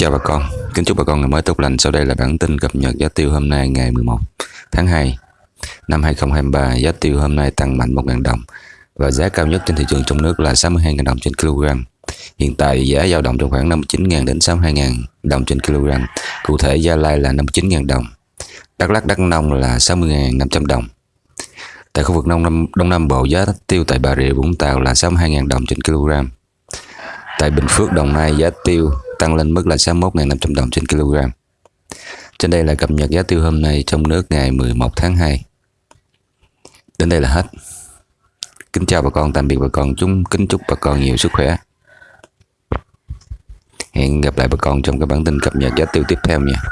chào bà con, kính chúc bà con ngày mới tốt lành. Sau đây là bản tin cập nhật giá tiêu hôm nay ngày 11 tháng 2 năm 2023. Giá tiêu hôm nay tăng mạnh 1.000 đồng và giá cao nhất trên thị trường trong nước là 62.000 đồng trên kg. Hiện tại giá dao động trong khoảng 59.000 đến 62.000 đồng trên kg. Cụ thể Gia Lai là 59.000 đồng, Đắk Lắk Đắk Nông là 60.500 đồng. Tại khu vực Đông Nam, Đông Nam Bộ giá tiêu tại Bà Rịa Vũng Tàu là 62.000 đồng trên kg. Tại Bình Phước Đồng Nai giá tiêu tăng lên mức là 61.500 đồng trên kg. Trên đây là cập nhật giá tiêu hôm nay trong nước ngày 11 tháng 2. Đến đây là hết. Kính chào bà con, tạm biệt bà con, chúng kính chúc bà con nhiều sức khỏe. Hẹn gặp lại bà con trong các bản tin cập nhật giá tiêu tiếp theo nha.